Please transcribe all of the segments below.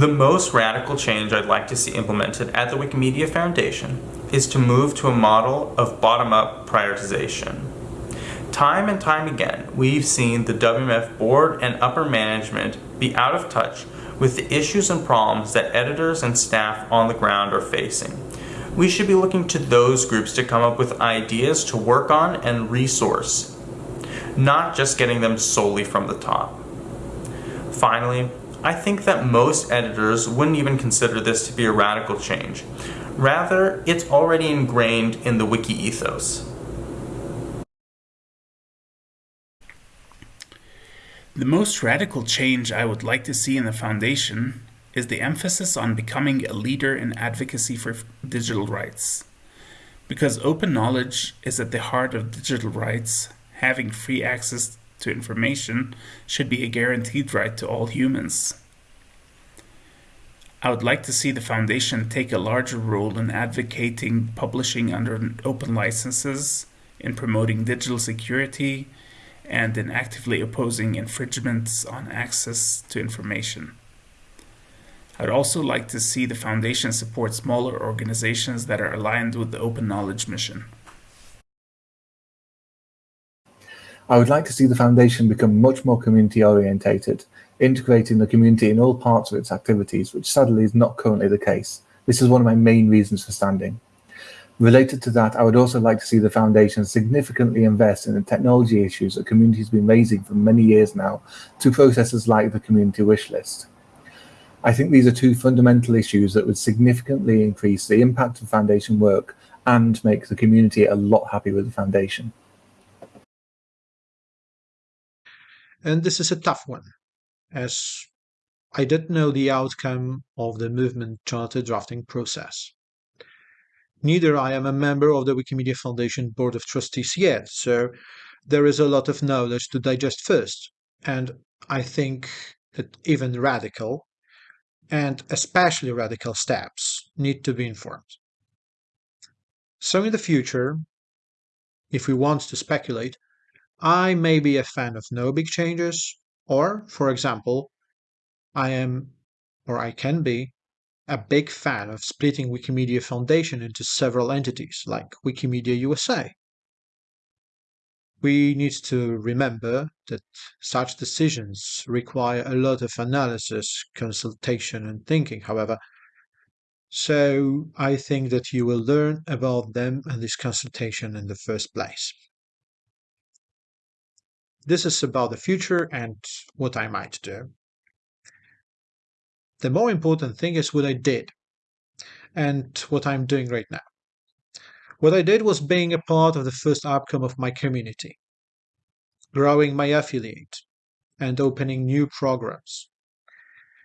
The most radical change I'd like to see implemented at the Wikimedia Foundation is to move to a model of bottom-up prioritization. Time and time again, we've seen the WMF board and upper management be out of touch with the issues and problems that editors and staff on the ground are facing. We should be looking to those groups to come up with ideas to work on and resource, not just getting them solely from the top. Finally, I think that most editors wouldn't even consider this to be a radical change. Rather, it's already ingrained in the wiki ethos. The most radical change I would like to see in the Foundation is the emphasis on becoming a leader in advocacy for digital rights. Because open knowledge is at the heart of digital rights, having free access to information should be a guaranteed right to all humans. I would like to see the Foundation take a larger role in advocating publishing under open licenses, in promoting digital security, and in actively opposing infringements on access to information. I'd also like to see the Foundation support smaller organizations that are aligned with the Open Knowledge mission. I would like to see the Foundation become much more community orientated, integrating the community in all parts of its activities, which sadly is not currently the case. This is one of my main reasons for standing. Related to that, I would also like to see the Foundation significantly invest in the technology issues that community has been raising for many years now through processes like the community wish list. I think these are two fundamental issues that would significantly increase the impact of foundation work and make the community a lot happy with the foundation. And this is a tough one, as I didn't know the outcome of the movement charter drafting process. Neither I am a member of the Wikimedia Foundation Board of Trustees yet, so there is a lot of knowledge to digest first, and I think that even radical and especially radical steps need to be informed. So in the future, if we want to speculate, I may be a fan of no big changes, or, for example, I am, or I can be, a big fan of splitting Wikimedia Foundation into several entities, like Wikimedia USA, we need to remember that such decisions require a lot of analysis, consultation, and thinking, however. So I think that you will learn about them and this consultation in the first place. This is about the future and what I might do. The more important thing is what I did and what I'm doing right now. What I did was being a part of the first outcome of my community, growing my affiliate, and opening new programs.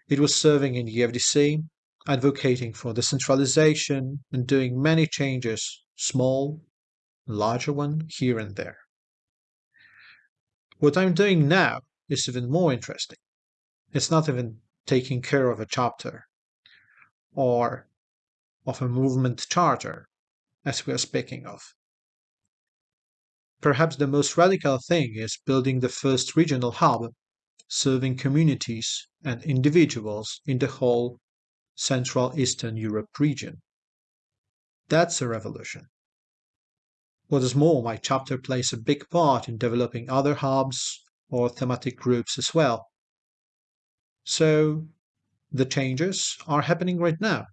It was serving in the FDC, advocating for decentralization, and doing many changes, small, larger one, here and there. What I'm doing now is even more interesting. It's not even taking care of a chapter or of a movement charter as we are speaking of. Perhaps the most radical thing is building the first regional hub, serving communities and individuals in the whole Central Eastern Europe region. That's a revolution. What is more, my chapter plays a big part in developing other hubs or thematic groups as well. So, the changes are happening right now.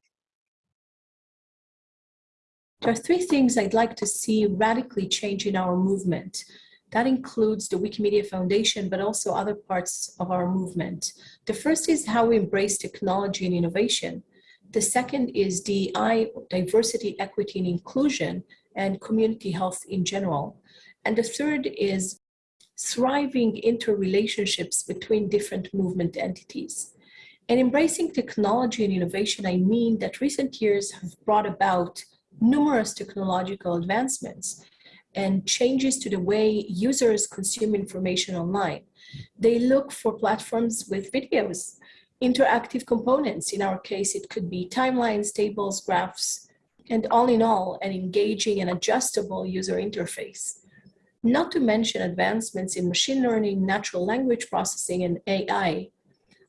There are three things I'd like to see radically change in our movement. That includes the Wikimedia Foundation, but also other parts of our movement. The first is how we embrace technology and innovation. The second is DEI, diversity, equity, and inclusion, and community health in general. And the third is thriving interrelationships between different movement entities. And embracing technology and innovation, I mean that recent years have brought about numerous technological advancements and changes to the way users consume information online. They look for platforms with videos, interactive components. In our case, it could be timelines, tables, graphs, and all in all, an engaging and adjustable user interface. Not to mention advancements in machine learning, natural language processing, and AI.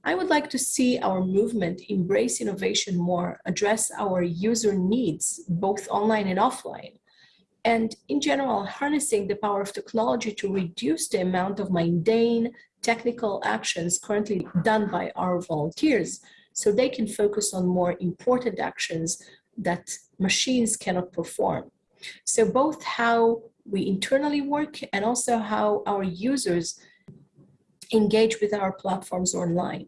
I would like to see our movement embrace innovation more, address our user needs, both online and offline, and in general, harnessing the power of technology to reduce the amount of mundane technical actions currently done by our volunteers so they can focus on more important actions that machines cannot perform. So both how we internally work and also how our users engage with our platforms online.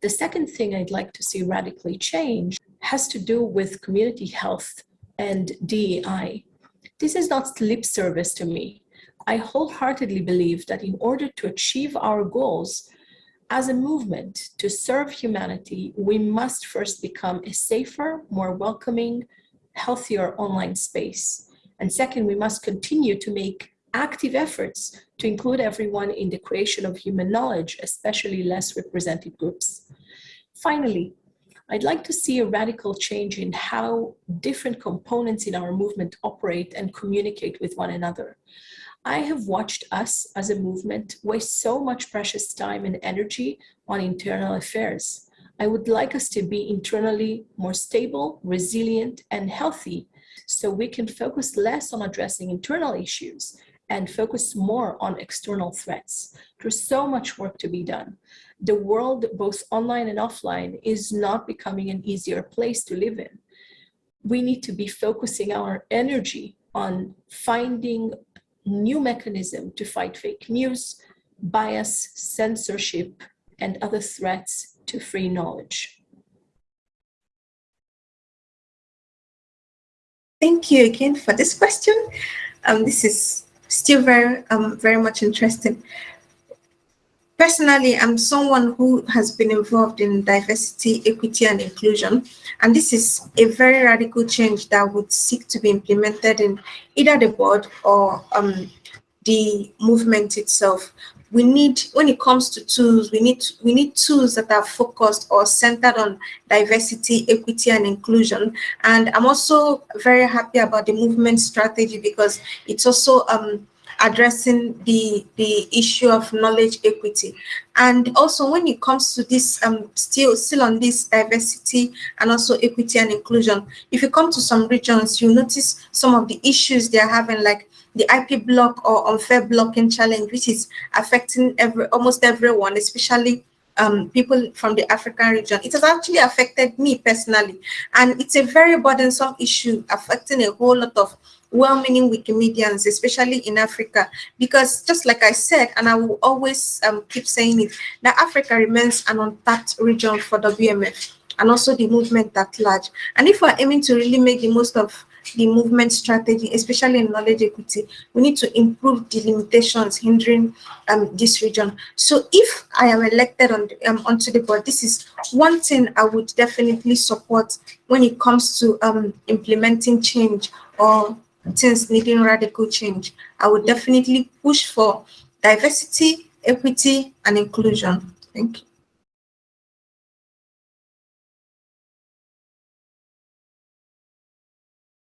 The second thing I'd like to see radically change has to do with community health and DEI. This is not lip service to me. I wholeheartedly believe that in order to achieve our goals as a movement to serve humanity, we must first become a safer, more welcoming, healthier online space. And second, we must continue to make active efforts to include everyone in the creation of human knowledge, especially less represented groups. Finally, I'd like to see a radical change in how different components in our movement operate and communicate with one another. I have watched us as a movement waste so much precious time and energy on internal affairs. I would like us to be internally more stable, resilient, and healthy so we can focus less on addressing internal issues and focus more on external threats. There's so much work to be done. The world, both online and offline, is not becoming an easier place to live in. We need to be focusing our energy on finding new mechanism to fight fake news, bias, censorship, and other threats to free knowledge. Thank you again for this question. Um, this is still very, um, very much interesting. Personally, I'm someone who has been involved in diversity, equity, and inclusion. And this is a very radical change that would seek to be implemented in either the board or um, the movement itself. We need, when it comes to tools, we need we need tools that are focused or centered on diversity, equity, and inclusion. And I'm also very happy about the movement strategy because it's also um, addressing the the issue of knowledge equity. And also when it comes to this um still still on this diversity and also equity and inclusion if you come to some regions you notice some of the issues they're having like the IP block or unfair blocking challenge, which is affecting every almost everyone, especially um, people from the African region. It has actually affected me personally, and it's a very burdensome issue affecting a whole lot of well-meaning Wikimedians, especially in Africa, because just like I said, and I will always um, keep saying it, that Africa remains an untapped region for WMF and also the movement at large. And if we're aiming to really make the most of the movement strategy, especially in knowledge equity, we need to improve the limitations hindering um, this region. So if I am elected on the, um, onto the board, this is one thing I would definitely support when it comes to um, implementing change or things needing radical change. I would definitely push for diversity, equity, and inclusion. Thank you.